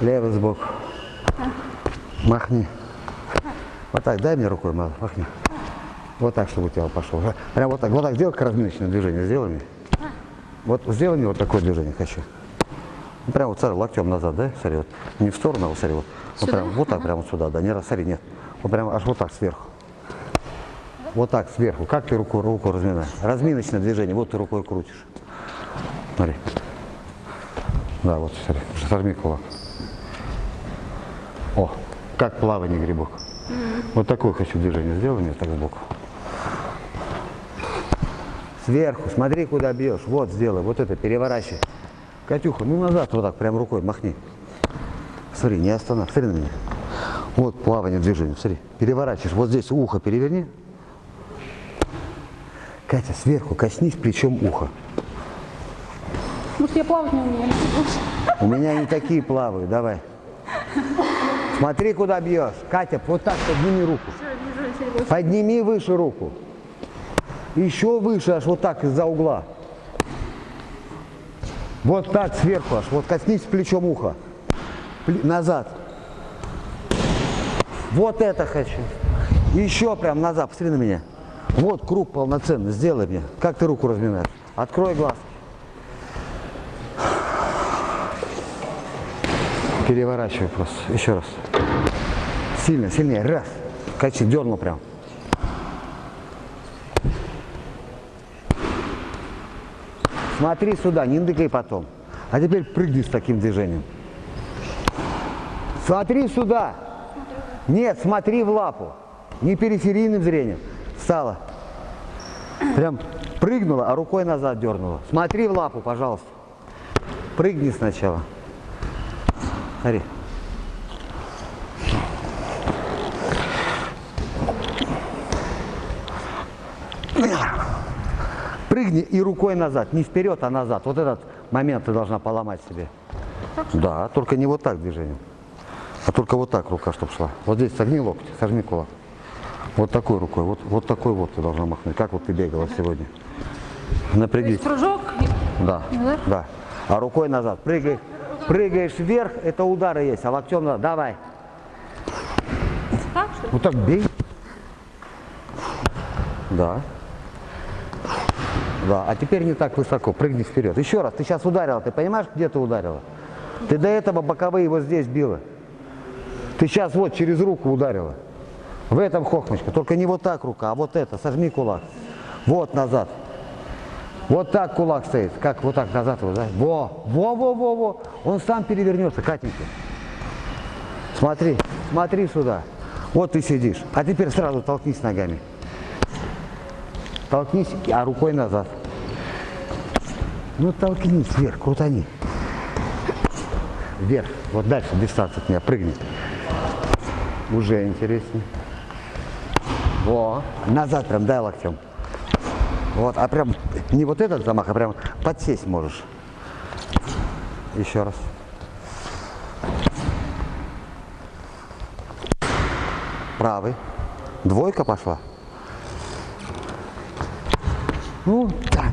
Левый сбоку. Махни. Вот так, дай мне рукой, мало, махни. Вот так, чтобы у тебя пошел. Прям вот так, вот так сделай, разминочное движение, сделай мне. Вот сделай мне вот такое движение, хочу. Ну, Прям вот, смотри, локтем назад, да, смотри, вот. Не в сторону, а вот, смотри, вот. Вот, прям, вот так, прямо сюда, да, не раз, смотри, нет. Вот прям аж вот так сверху. Вот так сверху. Как ты руку, руку разминаешь? Разминочное движение, вот ты рукой крутишь. Смотри. Да, вот, смотри, сожми кулак. О, как плавание грибок. Вот такое хочу движение. Сделай мне так сбоку. Сверху, смотри, куда бьешь. Вот, сделай, вот это, переворачивай. Катюха, ну назад вот так, прям рукой махни. Смотри, не останавливай, смотри на меня. Вот плавание, движение, смотри. Переворачиваешь, вот здесь ухо переверни. Катя, сверху коснись плечом уха. Может, я плавать не умею. У меня не такие плавают, давай. Смотри, куда бьешь. Катя, вот так подними руку. Подними выше руку. Еще выше, аж вот так из-за угла. Вот так сверху аж. Вот коснись плечом уха. Назад. Вот это хочу. Еще прям назад. Посмотри на меня. Вот круг полноценный. Сделай мне. Как ты руку разминаешь? Открой глаз. Переворачивай просто. Еще раз. Сильно, сильнее. Раз. Качи, дернул прям. Смотри сюда, не дыкай потом. А теперь прыгни с таким движением. Смотри сюда. Нет, смотри в лапу. Не периферийным зрением. Встала. Прям прыгнула, а рукой назад дернула. Смотри в лапу, пожалуйста. Прыгни сначала. Смотри. Прыгни и рукой назад, не вперед, а назад. Вот этот момент ты должна поломать себе. Да, только не вот так движением, а только вот так рука, чтобы шла. Вот здесь согни локти, сожми кулак. Вот такой рукой, вот, вот такой вот ты должна махнуть. Как вот ты бегала сегодня. Напрягись. Прыжок. Да, Да? да. А рукой назад. Прыгай, прыгаешь вверх, это удары есть, а локтем надо. Давай. Так? Вот так бей. Да. Да, а теперь не так высоко, прыгни вперед. Еще раз, ты сейчас ударила, ты понимаешь, где ты ударила? Ты до этого боковые вот здесь била. Ты сейчас вот через руку ударила. В этом хохмочка, только не вот так рука, а вот это, сожми кулак. Вот назад. Вот так кулак стоит, как вот так назад его, да? Во, во, во, во, во. Он сам перевернется, Катенька. Смотри, смотри сюда. Вот ты сидишь. А теперь сразу толкнись ногами. Толкнись, а рукой назад. Ну толкнись вверх, крутани. Вверх. Вот дальше дистанция от меня, прыгни. Уже интереснее. Во. Назад прям дай локтем. Вот, а прям не вот этот замах, а прям подсесть можешь. Еще раз. Правый. Двойка пошла. Ну, так.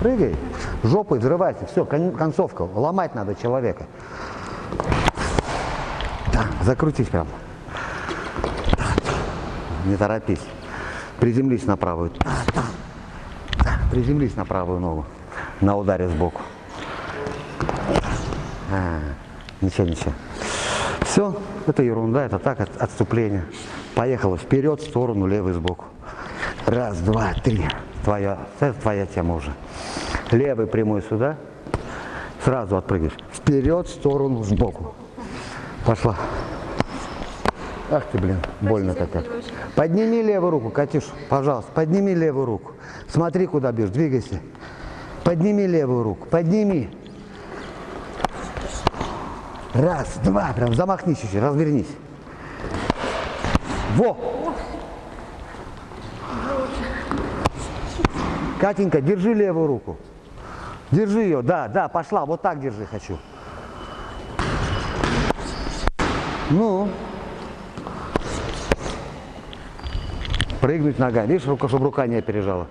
Прыгай. Жопой взрывайся. Все, кон- концовка. Ломать надо человека. Так, закрутись прям. Так. Не торопись. Приземлись на правую. Так, так. Приземлись на правую ногу. На ударе сбоку. А, ничего, ничего. Все, это ерунда, это так, от- отступление. Поехала вперед, в сторону, левый сбоку. Раз, два, три. Твоя, это твоя тема уже. Левый прямой сюда. Сразу отпрыгиваешь. Вперед, в сторону, сбоку. Пошла. Ах ты, блин, больно как как. Подними левую руку, Катюш, пожалуйста, подними левую руку. Смотри, куда бежишь, двигайся. Подними левую руку, подними. Раз, два, прям замахнись чуть-чуть, развернись. Во! Катенька, держи левую руку. Держи ее, да, да, пошла, вот так держи хочу. Ну. Прыгнуть ногами. Видишь, рука, чтобы рука не опережала.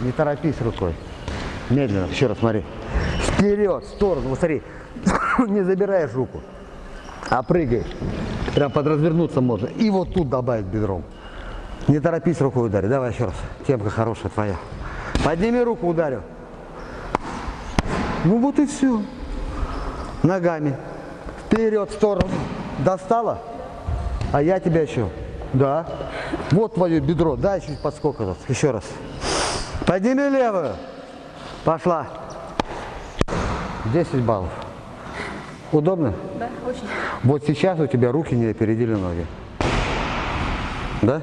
Не торопись рукой. Медленно, еще раз смотри. Вперед, в сторону, вот смотри. не забираешь руку, а прыгаешь. Прям подразвернуться можно. И вот тут добавить бедром. Не торопись рукой ударить. Давай еще раз. Темка хорошая твоя. Подними руку, ударю. Ну вот и все. Ногами. Вперед, в сторону. Достала? А я тебя еще. Да. Вот твое бедро. Дай чуть подскок этот. Еще раз. Подними левую. Пошла. 10 баллов. Удобно? Да, очень. Вот сейчас у тебя руки не опередили ноги. Да?